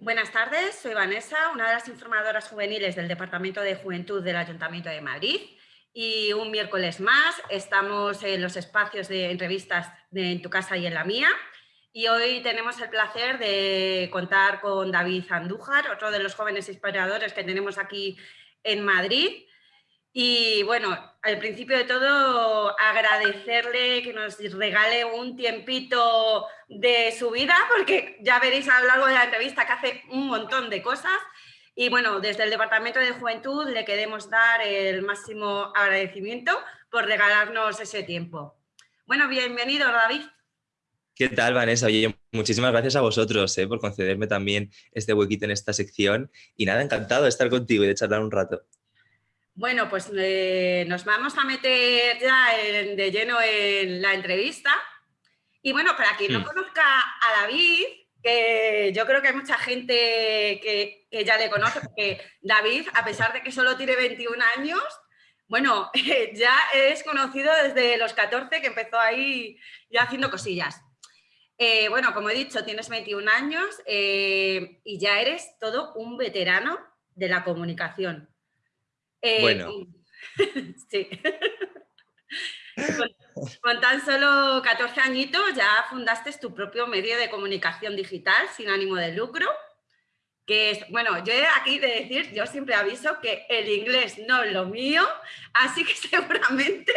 Buenas tardes, soy Vanessa, una de las informadoras juveniles del Departamento de Juventud del Ayuntamiento de Madrid. Y un miércoles más estamos en los espacios de entrevistas de En tu casa y en la mía. Y hoy tenemos el placer de contar con David Andújar, otro de los jóvenes inspiradores que tenemos aquí en Madrid y bueno, al principio de todo agradecerle que nos regale un tiempito de su vida, porque ya veréis a lo largo de la entrevista que hace un montón de cosas. Y bueno, desde el Departamento de Juventud le queremos dar el máximo agradecimiento por regalarnos ese tiempo. Bueno, bienvenido David. ¿Qué tal, Vanessa? Oye, muchísimas gracias a vosotros eh, por concederme también este huequito en esta sección. Y nada, encantado de estar contigo y de charlar un rato. Bueno, pues eh, nos vamos a meter ya de lleno en la entrevista. Y bueno, para quien no conozca a David, que yo creo que hay mucha gente que, ya le conoce, porque David, a pesar de que solo tiene 21 años, bueno, ya es conocido desde los 14 que empezó ahí ya haciendo cosillas. Eh, bueno, como he dicho, tienes 21 años eh, y ya eres todo un veterano de la comunicación. Eh, bueno. sí. Con, tan solo 14 añitos ya fundaste tu propio medio de comunicación digital sin ánimo de lucro, que es, bueno, yo aquí de decir, yo siempre aviso que el inglés no es lo mío, así que seguramente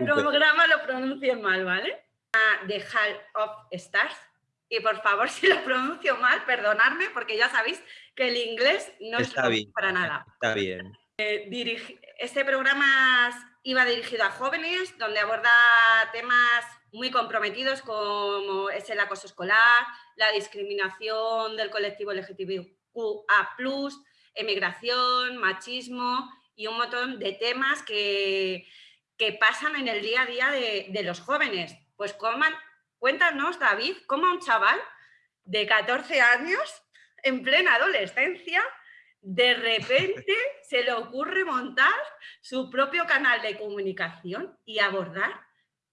no, programa lo pronuncie mal, ¿vale? The Hall of Stars, y por favor, si lo pronuncio mal, perdonadme, porque ya sabéis que el inglés no es para nada. Está bien. Eh, este programa iba dirigido a jóvenes, donde aborda temas muy comprometidos como es el acoso escolar, la discriminación del colectivo LGTBQA+, emigración, machismo y un montón de temas que, que pasan en el día a día de, los jóvenes. Pues cuéntanos, David, cómo un chaval de 14 años, en plena adolescencia, de repente se le ocurre montar su propio canal de comunicación y abordar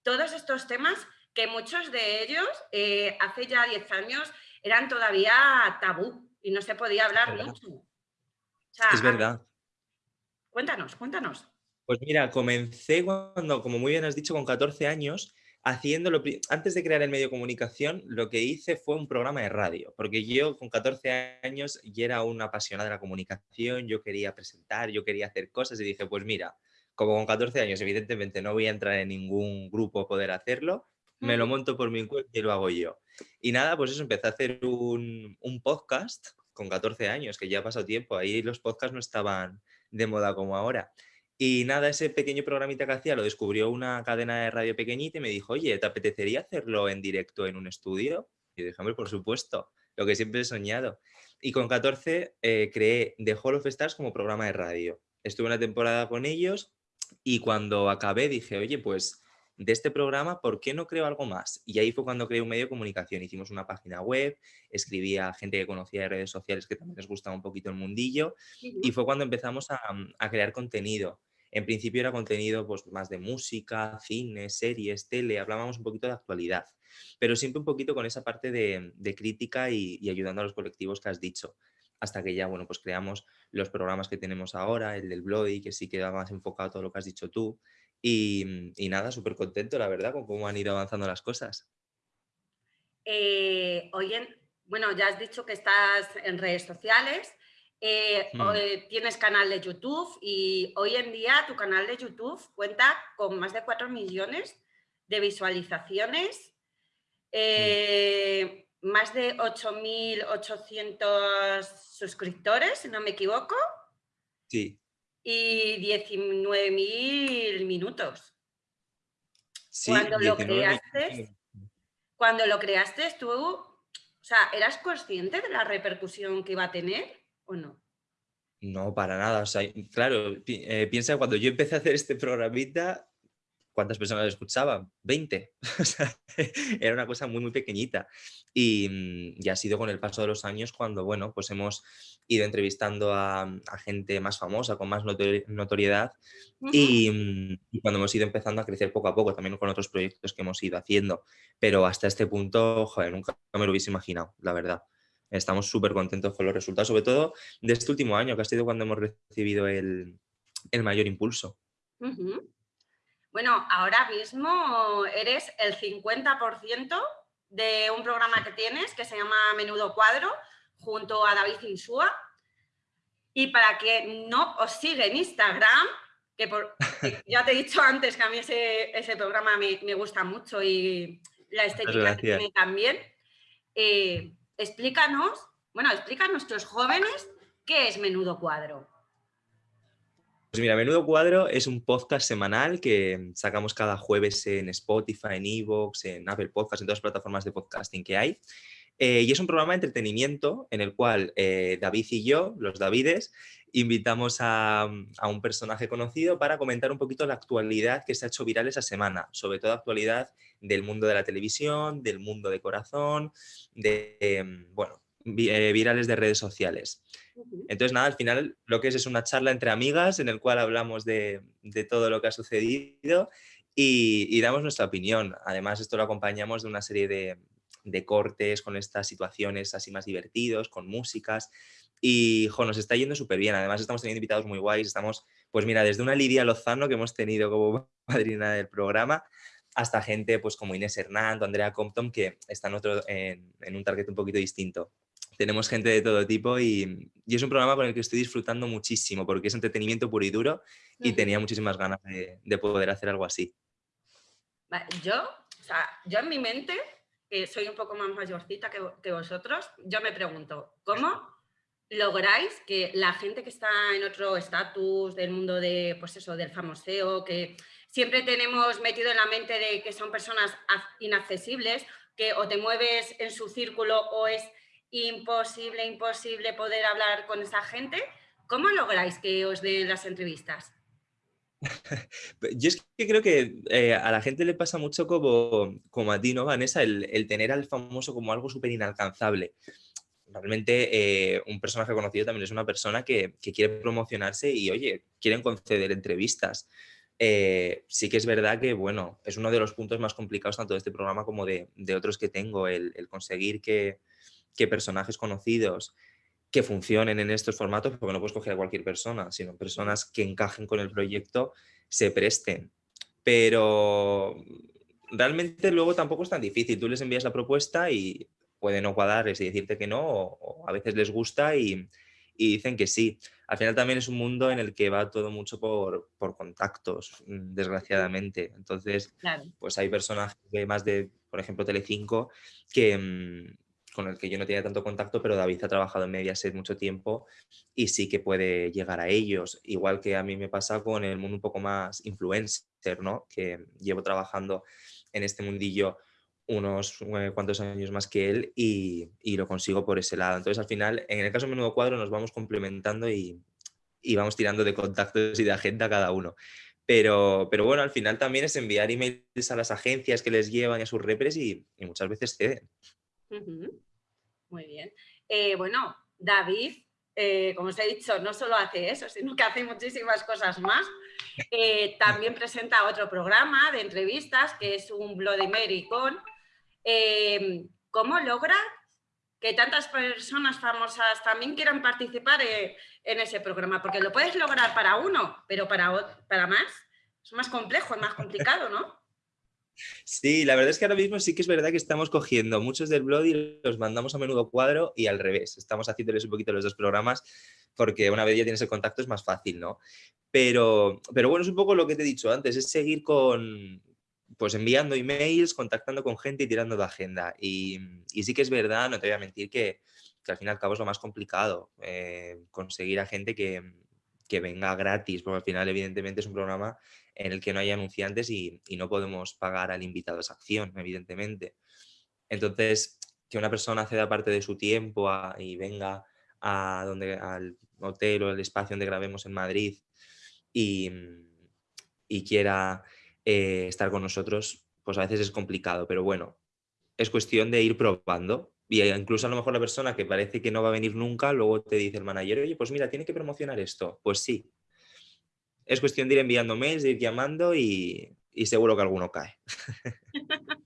todos estos temas que muchos de ellos eh, hace ya 10 años eran todavía tabú y no se podía hablar mucho. es verdad. Cuéntanos, cuéntanos. Pues mira, comencé cuando, como muy bien has dicho, con 14 años haciéndolo, antes de crear el medio de comunicación, lo que hice fue un programa de radio, porque yo con 14 años ya era una apasionada de la comunicación, yo quería presentar, yo quería hacer cosas y dije, pues mira, como con 14 años evidentemente no voy a entrar en ningún grupo a poder hacerlo, me lo monto por mi cuenta y lo hago yo. Y nada, pues eso, empecé a hacer un, un podcast con 14 años, que ya ha pasado tiempo, ahí los podcasts no estaban de moda como ahora. Y nada, ese pequeño programita que hacía lo descubrió una cadena de radio pequeñita y me dijo, oye, ¿te apetecería hacerlo en directo en un estudio? Y dije, hombre, por supuesto, lo que siempre he soñado. Y con 14 eh, creé The Hall of Stars como programa de radio. Estuve una temporada con ellos y cuando acabé dije, oye, pues de este programa, ¿por qué no creo algo más? Y ahí fue cuando creé un medio de comunicación. Hicimos una página web, escribía a gente que conocía de redes sociales que también les gustaba un poquito el mundillo y fue cuando empezamos a, a crear contenido. En principio era contenido pues, más de música, cine, series, tele, hablábamos un poquito de actualidad, pero siempre un poquito con esa parte de, crítica y, ayudando a los colectivos que has dicho, hasta que ya bueno, pues creamos los programas que tenemos ahora, el del Bloody, que sí queda más enfocado a todo lo que has dicho tú, y, nada, súper contento, la verdad, con cómo han ido avanzando las cosas. Eh, oye, bueno, ya has dicho que estás en redes sociales, eh, hmm. eh, tienes canal de YouTube y hoy en día tu canal de YouTube cuenta con más de 4 millones de visualizaciones, eh, más de 8.800 suscriptores, si no me equivoco. Sí. Y 19.000 minutos. cuando lo creaste, cuando lo creaste, tú, o sea, ¿eras consciente de la repercusión que iba a tener? O no? No, para nada. O sea, claro, eh, piensa cuando yo empecé a hacer este programita, ¿cuántas personas lo escuchaban? 20. O sea, era una cosa muy, muy pequeñita. Y, mm, ya ha sido con el paso de los años cuando, bueno, pues hemos ido entrevistando a, gente más famosa, con más notoriedad, mm, y, cuando hemos ido empezando a crecer poco a poco, también con otros proyectos que hemos ido haciendo. Pero hasta este punto, joder, nunca me lo hubiese imaginado, la verdad. Estamos súper contentos con los resultados, sobre todo de este último año, que ha sido cuando hemos recibido el, mayor impulso. Bueno, ahora mismo eres el 50% de un programa que tienes que se llama Menudo Cuadro, junto a David Insúa. Y para que no os siga en Instagram, que, ya te he dicho antes que a mí ese, programa me, gusta mucho y la estética que tiene también, eh, explícanos, bueno, explica a nuestros jóvenes qué es Menudo Cuadro. Pues mira, Menudo Cuadro es un podcast semanal que sacamos cada jueves en Spotify, en Evox, en Apple Podcasts, en todas las plataformas de podcasting que hay. Eh, y es un programa de entretenimiento en el cual eh, David y yo, los Davides, invitamos a, a, un personaje conocido para comentar un poquito la actualidad que se ha hecho viral esa semana, sobre todo actualidad del mundo de la televisión, del mundo de corazón, de, em, bueno, eh, virales de redes sociales. Entonces, nada, al final lo que es es una charla entre amigas en el cual hablamos de, de todo lo que ha sucedido y, y, damos nuestra opinión. Además, esto lo acompañamos de una serie de, de cortes con estas situaciones así más divertidos, con músicas. Y jo, nos está yendo súper bien. Además, estamos teniendo invitados muy guays. Estamos, pues mira, desde una Lidia Lozano que hemos tenido como madrina del programa, hasta gente pues como Inés Hernando, Andrea Compton, que están otro, en, un target un poquito distinto. Tenemos gente de todo tipo y, es un programa con el que estoy disfrutando muchísimo porque es entretenimiento puro y duro y tenía muchísimas ganas de, poder hacer algo así. Yo, o sea, yo en mi mente, que soy un poco más mayorcita que, que vosotros, yo me pregunto, ¿cómo lográis que la gente que está en otro estatus del mundo de, pues eso, del famoseo, que siempre tenemos metido en la mente de que son personas inaccesibles, que o te mueves en su círculo o es imposible, imposible poder hablar con esa gente, ¿cómo lográis que os den las entrevistas? Yo es que creo que eh, a la gente le pasa mucho como, como a ti, ¿no, Vanessa? El, el tener al famoso como algo súper inalcanzable realmente eh, un personaje conocido también es una persona que, quiere promocionarse y, oye, quieren conceder entrevistas. Eh, sí que es verdad que, bueno, es uno de los puntos más complicados tanto de este programa como de, otros que tengo, el, conseguir que, personajes conocidos que funcionen en estos formatos, porque no puedes coger a cualquier persona, sino personas que encajen con el proyecto, se presten. Pero realmente luego tampoco es tan difícil. Tú les envías la propuesta y puede no cuadrarles y decirte que no, o, a veces les gusta y, dicen que sí. Al final también es un mundo en el que va todo mucho por, contactos, mm, desgraciadamente. Entonces, pues hay personajes de más de, por ejemplo, Telecinco, que, mm, con el que yo no tenía tanto contacto, pero David ha trabajado en Mediaset mucho tiempo y sí que puede llegar a ellos. Igual que a mí me pasa con el mundo un poco más influencer, ¿no? Que llevo trabajando en este mundillo unos eh, cuantos años más que él y, lo consigo por ese lado. Entonces, al final, en el caso de Menudo Cuadro, nos vamos complementando y, vamos tirando de contactos y de agenda cada uno. Pero, pero bueno, al final también es enviar emails a las agencias que les llevan y a sus repres y, muchas veces ceden. Muy bien. Eh, bueno, David, eh, como os he dicho, no solo hace eso, sino que hace muchísimas cosas más. también presenta otro programa de entrevistas que es un Bloody Mary con Em, ¿cómo logra que tantas personas famosas también quieran participar eh, en ese programa? Porque lo puedes lograr para uno, pero para, para más es más complejo, es más complicado, ¿no? Sí, la verdad es que ahora mismo sí que es verdad que estamos cogiendo muchos del blog y los mandamos a menudo cuadro y al revés. Estamos haciéndoles un poquito los dos programas porque una vez ya tienes el contacto es más fácil, ¿no? Pero, pero bueno, es un poco lo que te he dicho antes, es seguir con, pues enviando emails, contactando con gente y tirando de agenda. Y, sí que es verdad, no te voy a mentir, que, al fin y al cabo es lo más complicado, eh, conseguir a gente que, venga gratis, porque al final evidentemente es un programa en el que no hay anunciantes y, no podemos pagar al invitado esa acción, evidentemente. Entonces, que una persona ceda parte de su tiempo y venga a donde, al hotel o el espacio donde grabemos en Madrid y, y quiera eh, estar con nosotros, pues a veces es complicado, pero bueno, es cuestión de ir probando. Y incluso a lo mejor la persona que parece que no va a venir nunca, luego te dice el manager, oye, pues mira, tiene que promocionar esto. Pues sí. Es cuestión de ir enviando mails, de ir llamando y, seguro que alguno cae.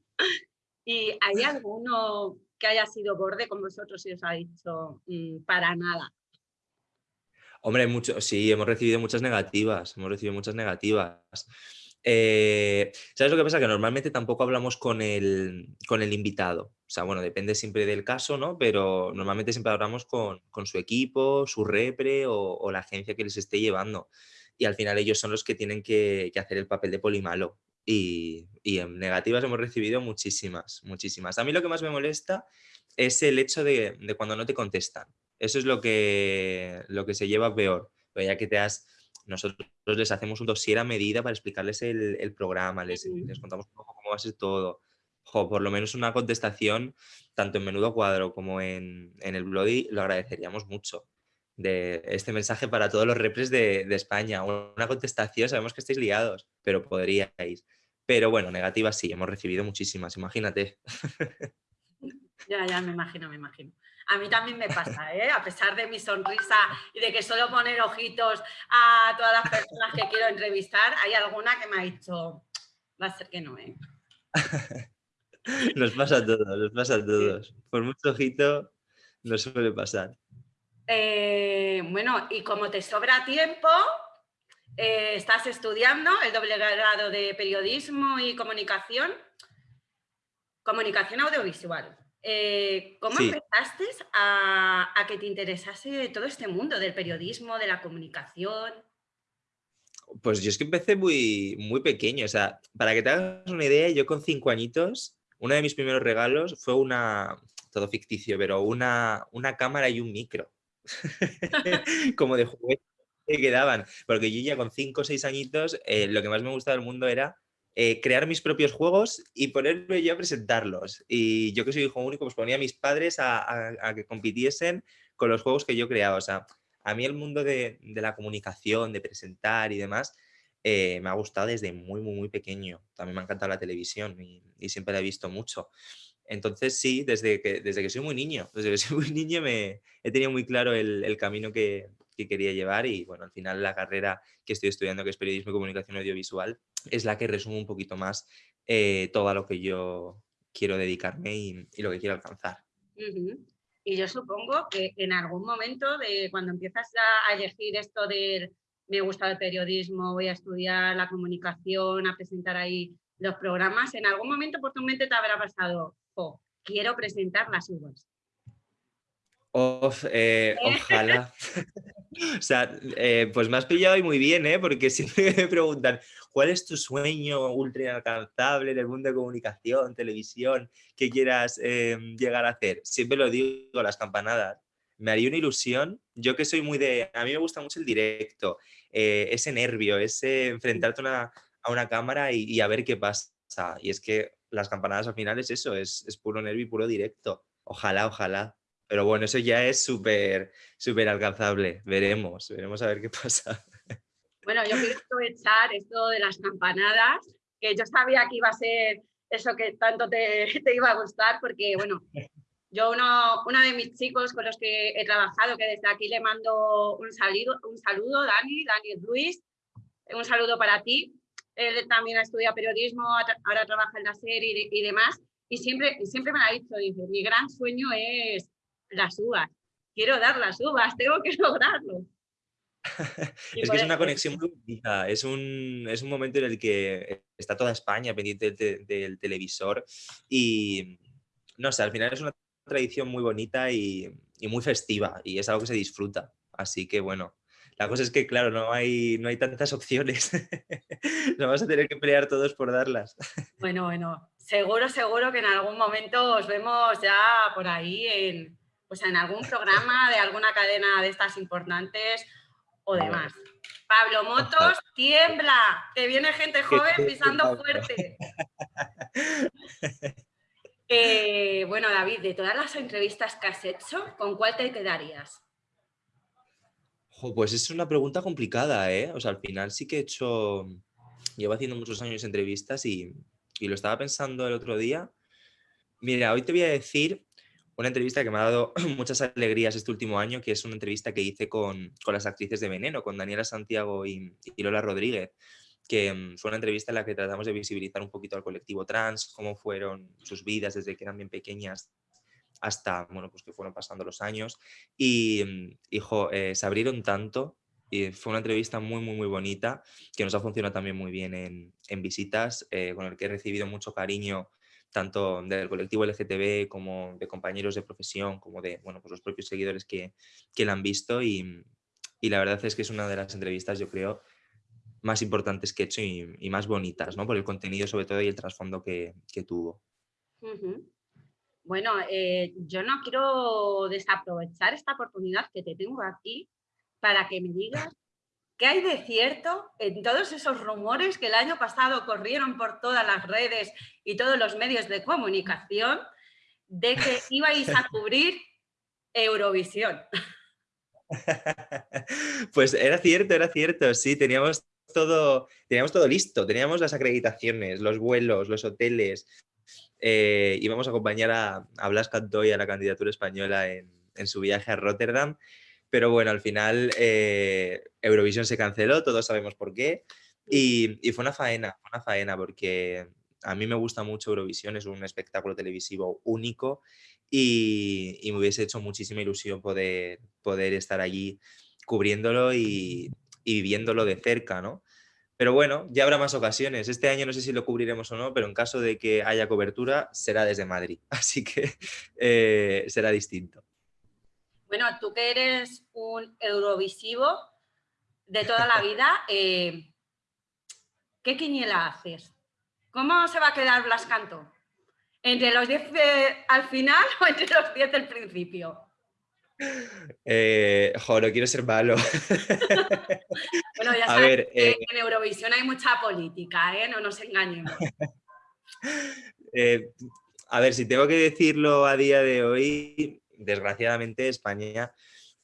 ¿Y hay alguno que haya sido borde con vosotros y os ha dicho mm, para nada? Hombre, mucho, sí, hemos recibido muchas negativas, hemos recibido muchas negativas. Eh, ¿Sabes lo que pasa? Que normalmente tampoco hablamos con el, con el invitado. O sea, bueno, depende siempre del caso, ¿no? Pero normalmente siempre hablamos con, su equipo, su repre o, la agencia que les esté llevando. Y al final ellos son los que tienen que, hacer el papel de polimalo. Y, y, en negativas hemos recibido muchísimas, muchísimas. A mí lo que más me molesta es el hecho de, de cuando no te contestan. Eso es lo que, lo que se lleva peor. Ya que te has, nosotros les hacemos un dossier a medida para explicarles el, programa, les, les, contamos un poco cómo va a ser todo. por lo menos una contestación, tanto en menudo cuadro como en, en el Bloody, lo agradeceríamos mucho. De este mensaje para todos los repres de, de España. Una contestación, sabemos que estáis liados, pero podríais. Pero bueno, negativas sí, hemos recibido muchísimas, imagínate. Ya, ya, me imagino, me imagino. A mí también me pasa, ¿eh? a pesar de mi sonrisa y de que suelo poner ojitos a todas las personas que quiero entrevistar, hay alguna que me ha dicho, va a ser que no, ¿eh? nos pasa a todos, nos pasa a todos. Por mucho ojito no suele pasar. Eh, bueno, y como te sobra tiempo, eh, estás estudiando el doble grado de periodismo y comunicación, comunicación audiovisual. Eh, ¿Cómo empezaste a, que te interesase todo este mundo del periodismo, de la comunicación? Pues yo es que empecé muy, muy pequeño. O sea, para que te hagas una idea, yo con cinco añitos, uno de mis primeros regalos fue una, todo ficticio, pero una, una cámara y un micro. Como de juguete que quedaban. Porque yo ya con cinco o seis añitos, eh, lo que más me gustaba del mundo era eh, crear mis propios juegos y ponerme yo a presentarlos. Y yo que soy hijo único, pues ponía a mis padres a, que compitiesen con los juegos que yo creaba. O sea, a mí el mundo de, la comunicación, de presentar y demás, eh, me ha gustado desde muy, muy, muy pequeño. También me ha encantado la televisión y, siempre la he visto mucho. Entonces sí, desde que, desde que soy muy niño, desde que soy muy niño me he tenido muy claro el, camino que, que, quería llevar y bueno, al final la carrera que estoy estudiando, que es periodismo y comunicación audiovisual, es la que resume un poquito más eh, todo lo que yo quiero dedicarme y, lo que quiero alcanzar. Y yo supongo que en algún momento de cuando empiezas a, elegir esto de me gusta el periodismo, voy a estudiar la comunicación, a presentar ahí los programas, en algún momento por tu mente te habrá pasado, oh, quiero presentar las uvas. Eh, ojalá. o sea, eh, pues me has pillado y muy bien, ¿eh? porque siempre me preguntan, ¿cuál es tu sueño ultra inalcanzable en el mundo de comunicación, televisión, que quieras em, llegar a hacer? Siempre lo digo, las campanadas. Me haría una ilusión, yo que soy muy de, a mí me gusta mucho el directo, eh, ese nervio, ese enfrentarte a una cámara y, a ver qué pasa. Y es que las campanadas al final es eso, es, es puro nervio y puro directo. Ojalá, ojalá. Pero bueno, eso ya es súper, súper alcanzable. Veremos, veremos a ver qué pasa. Bueno, yo quiero aprovechar esto de las campanadas, que yo sabía que iba a ser eso que tanto te, te iba a gustar, porque bueno, yo uno, uno, de mis chicos con los que he trabajado, que desde aquí le mando un saludo, un saludo Dani, Dani Luis, un saludo para ti. Él también ha estudiado periodismo, ahora trabaja en la serie y, demás, y siempre, siempre me ha dicho, dice, mi gran sueño es las uvas. Quiero dar las uvas, tengo que lograrlo. es que es una conexión muy bonita, es un, es un momento en el que está toda España pendiente del, televisor y no sé, al final es una tradición muy bonita y, muy festiva y es algo que se disfruta. Así que bueno, la cosa es que claro, no hay, no hay tantas opciones. Nos vamos a tener que pelear todos por darlas. Bueno, bueno, seguro, seguro que en algún momento os vemos ya por ahí en, pues en algún programa de alguna cadena de estas importantes o demás. Pablo Motos, tiembla, te viene gente joven pisando fuerte. Eh, bueno, David, de todas las entrevistas que has hecho, ¿con cuál te quedarías? pues es una pregunta complicada, ¿eh? O sea, al final sí que he hecho, llevo haciendo muchos años entrevistas y, y lo estaba pensando el otro día. Mira, hoy te voy a decir una entrevista que me ha dado muchas alegrías este último año, que es una entrevista que hice con, las actrices de Veneno, con Daniela Santiago y, Lola Rodríguez, que mm, fue una entrevista en la que tratamos de visibilizar un poquito al colectivo trans, cómo fueron sus vidas desde que eran bien pequeñas hasta, bueno, pues que fueron pasando los años. Y, mm, hijo, eh, se abrieron tanto y fue una entrevista muy, muy, muy bonita que nos ha funcionado también muy bien en, en visitas, eh, con el que he recibido mucho cariño tanto del colectivo LGTB como de compañeros de profesión, como de bueno, pues los propios seguidores que, que la han visto y, y, la verdad es que es una de las entrevistas, yo creo, más importantes que he hecho y, más bonitas, ¿no? Por el contenido sobre todo y el trasfondo que, que tuvo. Bueno, eh, yo no quiero desaprovechar esta oportunidad que te tengo aquí para que me digas qué hay de cierto en todos esos rumores que el año pasado corrieron por todas las redes y todos los medios de comunicación de que ibais a cubrir Eurovisión. Pues era cierto, era cierto, sí, teníamos todo, teníamos todo listo, teníamos las acreditaciones, los vuelos, los hoteles, eh, íbamos a acompañar a, a Blas Cantoy a la candidatura española en, su viaje a Rotterdam, pero bueno, al final eh, Eurovisión se canceló, todos sabemos por qué, y, fue una faena, una faena, porque a mí me gusta mucho Eurovisión, es un espectáculo televisivo único y, me hubiese hecho muchísima ilusión poder, poder estar allí cubriéndolo y, y viviéndolo de cerca, ¿no? Pero bueno, ya habrá más ocasiones. Este año no sé si lo cubriremos o no, pero en caso de que haya cobertura, será desde Madrid. Así que eh, será distinto. Bueno, tú que eres un eurovisivo de toda la vida, eh, ¿qué quiniela haces? ¿Cómo se va a quedar Blas Canto? ¿Entre los 10 al final o entre los 10 del principio? Eh, no quiero ser malo. bueno, ya sabes que eh, en Eurovisión hay mucha política, ¿eh? no nos engañemos. Eh, a ver, si tengo que decirlo a día de hoy, desgraciadamente España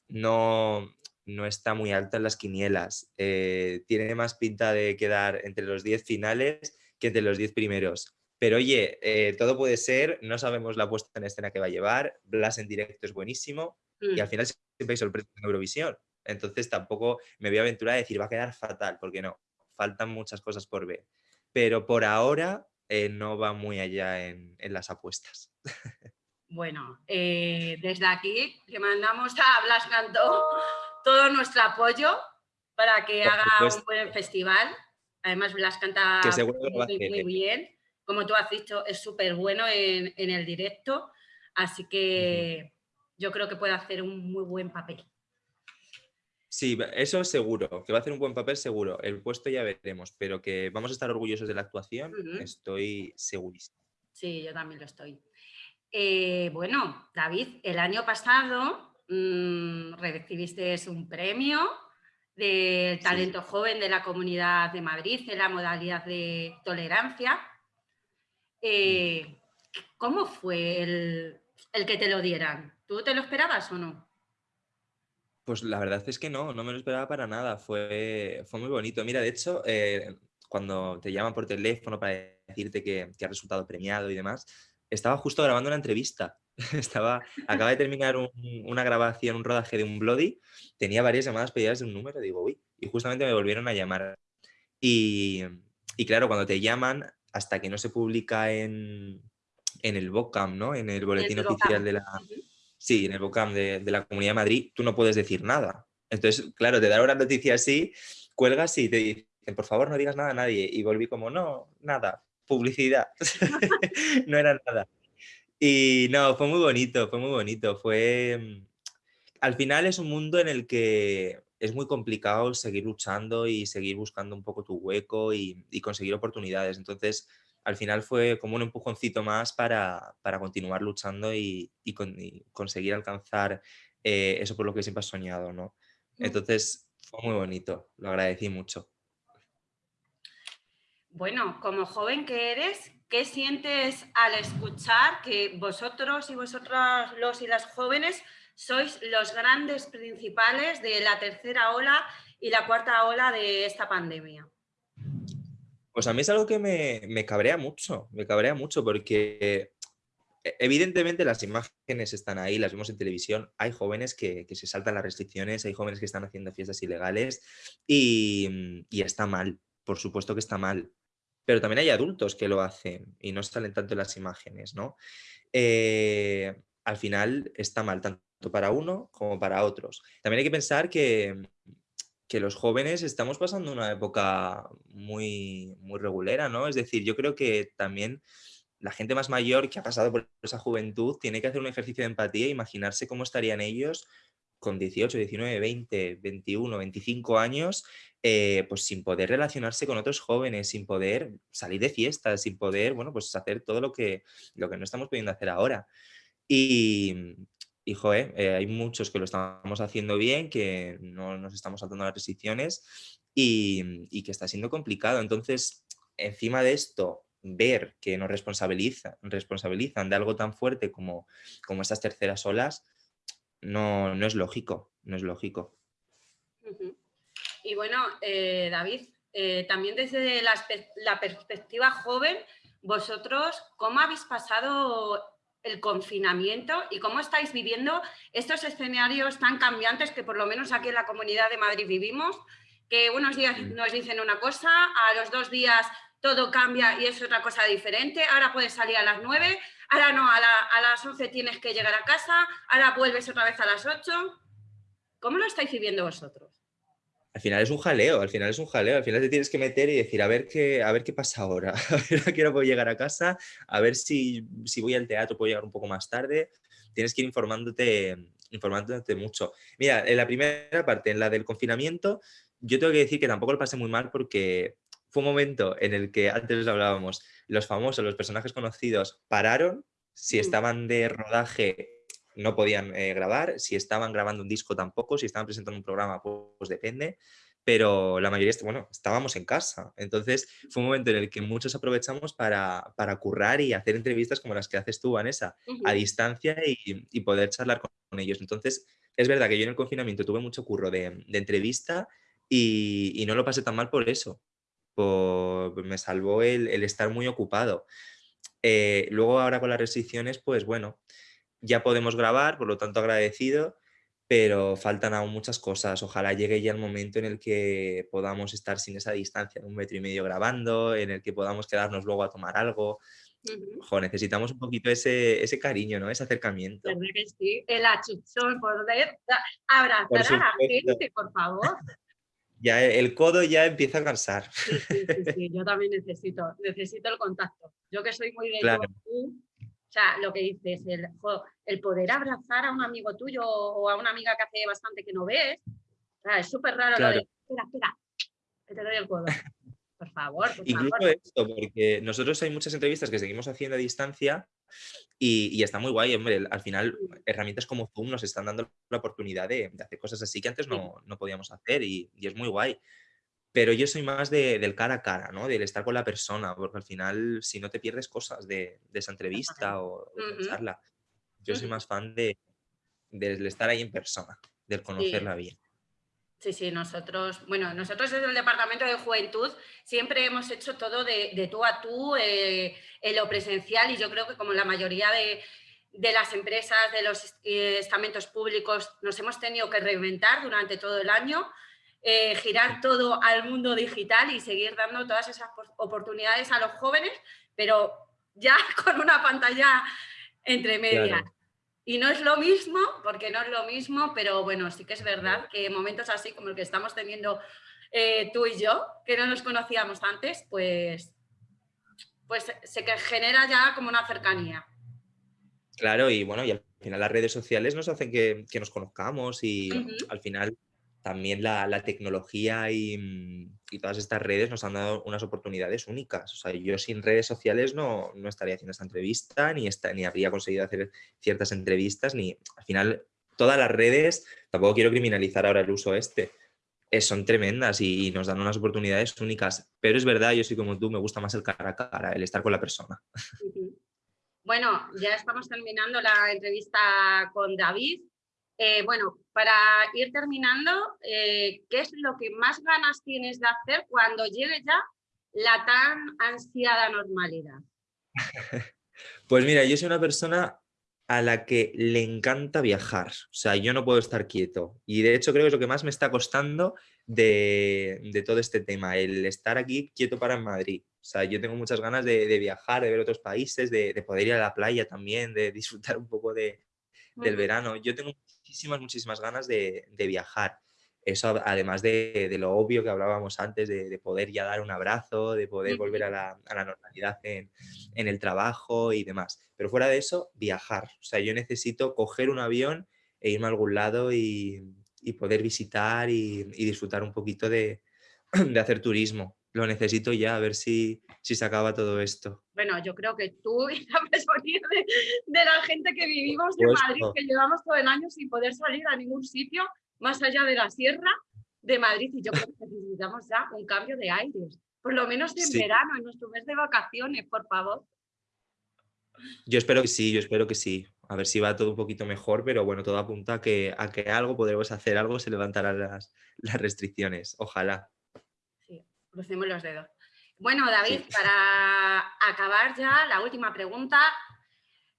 no, no está muy alta en las quinielas. tiene más pinta de quedar entre los 10 finales que entre los 10 primeros. Pero oye, todo puede ser, no sabemos la puesta en escena que va a llevar, Blas en directo es buenísimo, y al mm. final siempre hay sorpresas en Eurovisión. Entonces tampoco me voy a aventurar a decir va a quedar fatal, porque no, faltan muchas cosas por ver. Pero por ahora eh, no va muy allá en, las apuestas. Bueno, eh, desde aquí le mandamos a Blas Cantó todo nuestro apoyo para que haga un buen festival. Además, Blas canta muy, bien. Como tú has dicho, es súper bueno en, el directo. Así que yo creo que puede hacer un muy buen papel. Sí, eso es seguro, que va a hacer un buen papel seguro. El puesto ya veremos, pero que vamos a estar orgullosos de la actuación, estoy segurísimo. Sí, yo también lo estoy. Eh, bueno, David, el año pasado mmm, recibiste un premio del talento joven de la Comunidad de Madrid en la modalidad de tolerancia. Eh, ¿Cómo fue el, el que te lo dieran? ¿Tú te lo esperabas o no? Pues la verdad es que no, no me lo esperaba para nada, fue, fue muy bonito. Mira, de hecho, eh, cuando te llaman por teléfono para decirte que, que has resultado premiado y demás, estaba justo grabando una entrevista. estaba, acaba de terminar una grabación, un rodaje de un Bloody, tenía varias llamadas pedidas de un número, digo, uy, y justamente me volvieron a llamar. Y, y claro, cuando te llaman, hasta que no se publica en, en el BOCAM, ¿no? En el boletín oficial de la, Sí, en el BOCAM de, la Comunidad de Madrid tú no puedes decir nada. Entonces, claro, te dan una noticia así, cuelgas y te dicen, por favor, no digas nada a nadie. Y volví como, no, nada, publicidad. no era nada. Y no, fue muy bonito, fue muy bonito. Fue... Mm, al final es un mundo en el que es muy complicado seguir luchando y seguir buscando un poco tu hueco y, y conseguir oportunidades. Entonces, al final fue como un empujoncito más para, continuar luchando y, conseguir alcanzar eh, eso por lo que siempre has soñado, ¿no? Mm. Entonces fue muy bonito, lo agradecí mucho. Bueno, como joven que eres, ¿qué sientes al escuchar que vosotros y vosotras, los y las jóvenes, sois los grandes principales de la tercera ola y la cuarta ola de esta pandemia? Pues a mí es algo que me, cabrea mucho, me cabrea mucho porque e, evidentemente las imágenes están ahí, las vemos en televisión, hay jóvenes que, se saltan las restricciones, hay jóvenes que están haciendo fiestas ilegales y, está mal, por supuesto que está mal. Pero también hay adultos que lo hacen y no salen tanto en las imágenes, ¿no? Eh, al final está mal tanto para uno como para otros. También hay que pensar que, que los jóvenes estamos pasando una época muy, muy regulera, ¿no? Es decir, yo creo que también la gente más mayor que ha pasado por esa juventud tiene que hacer un ejercicio de empatía e imaginarse cómo estarían ellos con 18, 19, 20, 21, 25 años, eh, pues sin poder relacionarse con otros jóvenes, sin poder salir de fiestas, sin poder, bueno, pues hacer todo lo que, lo que no estamos pudiendo hacer ahora. Y, y eh, hay muchos que lo estamos haciendo bien, que no nos estamos saltando las restricciones y, que está siendo complicado. Entonces, encima de esto, ver que nos responsabilizan, responsabilizan de algo tan fuerte como, como estas terceras olas, no, no es lógico, no es lógico. Y bueno, eh, David, eh, también desde la, la, perspectiva joven, vosotros, ¿cómo habéis pasado el confinamiento y cómo estáis viviendo estos escenarios tan cambiantes que por lo menos aquí en la Comunidad de Madrid vivimos? Que unos días mm. nos dicen una cosa, a los dos días todo cambia y es otra cosa diferente, ahora puedes salir a las 9, ahora no, a, las 11 tienes que llegar a casa, ahora vuelves otra vez a las 8. ¿Cómo lo estáis viviendo vosotros? Al final es un jaleo, al final es un jaleo, al final te tienes que meter y decir, a ver qué, a ver qué pasa ahora, a ver a qué hora puedo llegar a casa, a ver si, si voy al teatro puedo llegar un poco más tarde, tienes que ir informándote, informándote mucho. Mira, en la primera parte, en la del confinamiento, yo tengo que decir que tampoco lo pasé muy mal porque fue un momento en el que antes hablábamos, los famosos, los personajes conocidos pararon, si mm. estaban de rodaje no podían eh, grabar, si estaban grabando un disco tampoco, si estaban presentando un programa pues, depende, pero la mayoría, bueno, estábamos en casa. Entonces fue un momento en el que muchos aprovechamos para, para currar y hacer entrevistas como las que haces tú, Vanessa, a distancia y, poder charlar con, ellos. Entonces es verdad que yo en el confinamiento tuve mucho curro de, entrevista y, y, no lo pasé tan mal por eso, me salvó el, estar muy ocupado. Eh, luego ahora con las restricciones, pues bueno, ya podemos grabar, por lo tanto agradecido, pero faltan aún muchas cosas. Ojalá llegue ya el momento en el que podamos estar sin esa distancia de un metro y medio grabando, en el que podamos quedarnos luego a tomar algo. necesitamos un poquito ese, ese cariño, ¿no? Ese acercamiento. que sí, el achuchón, poder abrazar a la gente, por favor ya el codo ya empieza a cansar. Sí, sí, sí, yo también necesito, necesito el contacto. Yo que soy muy de claro. o sea, lo que dices, el, el, poder abrazar a un amigo tuyo o a una amiga que hace bastante que no ves, o sea, es súper raro lo de, espera, espera, que te doy el codo. Por favor, por Incluso esto, porque nosotros hay muchas entrevistas que seguimos haciendo a distancia y, está muy guay, hombre, al final herramientas como Zoom nos están dando la oportunidad de, hacer cosas así que antes no, podíamos hacer y, es muy guay. Pero yo soy más del cara a cara, ¿no? Del estar con la persona, porque al final si no te pierdes cosas de, esa entrevista o de charla. Yo soy más fan de, del estar ahí en persona, del conocerla bien. Sí, sí, nosotros, bueno, nosotros desde el Departamento de Juventud siempre hemos hecho todo de, tú a tú eh, en lo presencial y yo creo que como la mayoría de, las empresas, de los eh, estamentos públicos, nos hemos tenido que reinventar durante todo el año, eh, girar todo al mundo digital y seguir dando todas esas oportunidades a los jóvenes, pero ya con una pantalla entre medias. Y no es lo mismo, porque no es lo mismo, pero bueno, sí que es verdad que momentos así como el que estamos teniendo eh, tú y yo, que no nos conocíamos antes, pues, pues se genera ya como una cercanía. Claro, y bueno, y al final las redes sociales nos hacen que, nos conozcamos y al final también la, tecnología mm, y, todas estas redes nos han dado unas oportunidades únicas. O sea, yo sin redes sociales no, estaría haciendo esta entrevista, ni, ni habría conseguido hacer ciertas entrevistas, ni al final todas las redes, tampoco quiero criminalizar ahora el uso este, eh, son tremendas y, nos dan unas oportunidades únicas. Pero es verdad, yo soy como tú, me gusta más el cara a cara, el estar con la persona. Bueno, ya estamos terminando la entrevista con David. Eh, bueno, para ir terminando, eh, ¿qué es lo que más ganas tienes de hacer cuando llegue ya la tan ansiada normalidad? Pues mira, yo soy una persona a la que le encanta viajar. O sea, yo no puedo estar quieto. Y de hecho creo que es lo que más me está costando de, todo este tema, el estar aquí quieto para en Madrid. O sea, yo tengo muchas ganas de, viajar, de ver otros países, de, poder ir a la playa también, de disfrutar un poco de, del verano. Yo tengo muchísimas, muchísimas ganas de, viajar. Eso además de, lo obvio que hablábamos antes, de, poder ya dar un abrazo, de poder volver a la, normalidad en, el trabajo y demás. Pero fuera de eso, viajar. O sea, yo necesito coger un avión e irme a algún lado y, poder visitar y, disfrutar un poquito de, hacer turismo. Lo necesito ya, a ver si, si se acaba todo esto. Bueno, yo creo que tú y la de, de la gente que vivimos en Madrid, que llevamos todo el año sin poder salir a ningún sitio más allá de la sierra de Madrid. Y yo creo que necesitamos ya un cambio de aires, por lo menos en verano, en nuestro mes de vacaciones, por favor. Yo espero que sí, yo espero que sí. A ver si va todo un poquito mejor, pero bueno, todo apunta a que, a que algo podremos hacer, algo se levantarán las, las restricciones. Ojalá. Crucemos los dedos. Bueno, David, para acabar ya, la última pregunta.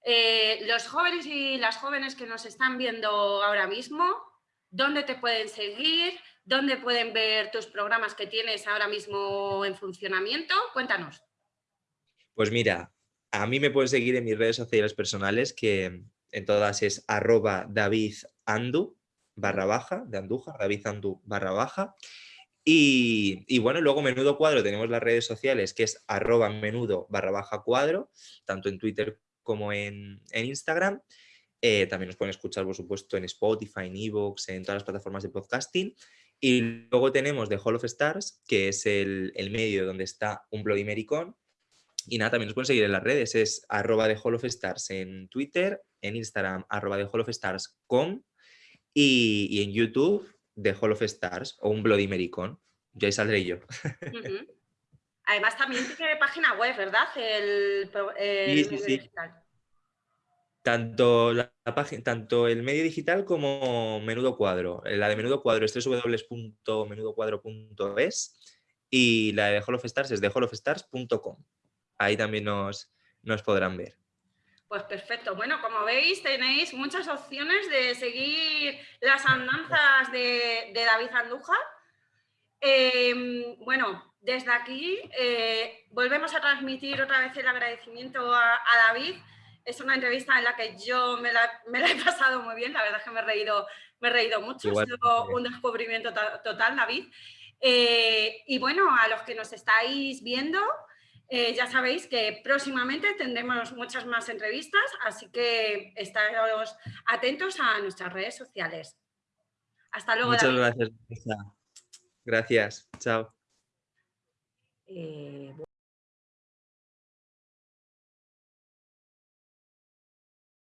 Eh, los jóvenes y las jóvenes que nos están viendo ahora mismo, ¿dónde te pueden seguir? ¿Dónde pueden ver tus programas que tienes ahora mismo en funcionamiento? Cuéntanos. Pues mira, a mí me pueden seguir en mis redes sociales personales, que en todas es arroba davidandu barra baja, de Andújar, David barra baja. Y, bueno, luego Menudo Cuadro tenemos las redes sociales, que es arroba menudo barra baja cuadro, tanto en Twitter como en, Instagram. Eh, también nos pueden escuchar, por supuesto, en Spotify, en Evox, en todas las plataformas de podcasting. Y luego tenemos The Hall of Stars, que es el, medio donde está un Bloody Mericón. Y nada, también nos pueden seguir en las redes, es arroba The Hall of Stars en Twitter, en Instagram, arroba The Hall of Stars.com y, y en YouTube, de Hall of Stars o un Bloody Mericon. Ya ahí saldré yo. Además también tiene página web, ¿verdad? El, sí, sí, sí. digital. Tanto, la, página, tanto el medio digital como Menudo Cuadro. La de Menudo Cuadro es www.menudocuadro.es y la de Hall of Stars es de hallofstars.com. Ahí también nos, nos podrán ver. Pues perfecto. Bueno, como veis, tenéis muchas opciones de seguir las andanzas de, David Andújar. Em, bueno, desde aquí eh, volvemos a transmitir otra vez el agradecimiento a, David. Es una entrevista en la que yo me la, he pasado muy bien, la verdad es que me he reído, me he reído mucho, ha sido un descubrimiento total, David. Eh, y bueno, a los que nos estáis viendo, eh, ya sabéis que próximamente tendremos muchas más entrevistas, así que estaros atentos a nuestras redes sociales. Hasta luego. Muchas gracias. Gracias. Chao. Eh,